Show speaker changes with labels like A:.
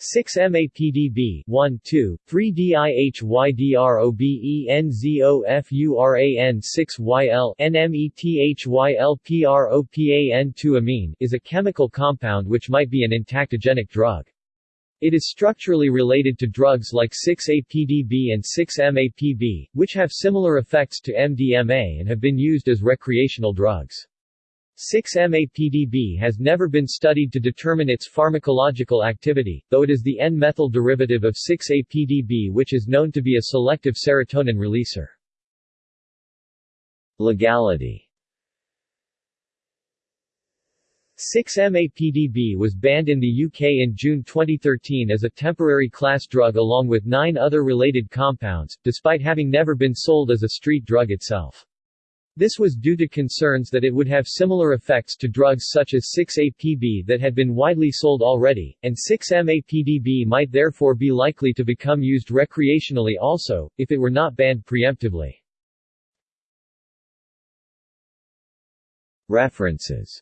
A: 6-MAPDB 1 2 3 DIHYDROBENZOFURAN 6YL NMETHYLPROPAN2 amine is a chemical compound which might be an entactogenic drug. It is structurally related to drugs like 6-APDB and 6-MAPB, which have similar effects to MDMA and have been used as recreational drugs. 6-MAPDB has never been studied to determine its pharmacological activity, though it is the N-methyl derivative of 6-APDB which is known to be a selective serotonin releaser. Legality 6-MAPDB was banned in the UK in June 2013 as a temporary class drug along with nine other related compounds, despite having never been sold as a street drug itself. This was due to concerns that it would have similar effects to drugs such as 6-APB that had been widely sold already, and 6-MAPDB might therefore be likely to become used recreationally also, if it were not banned preemptively. References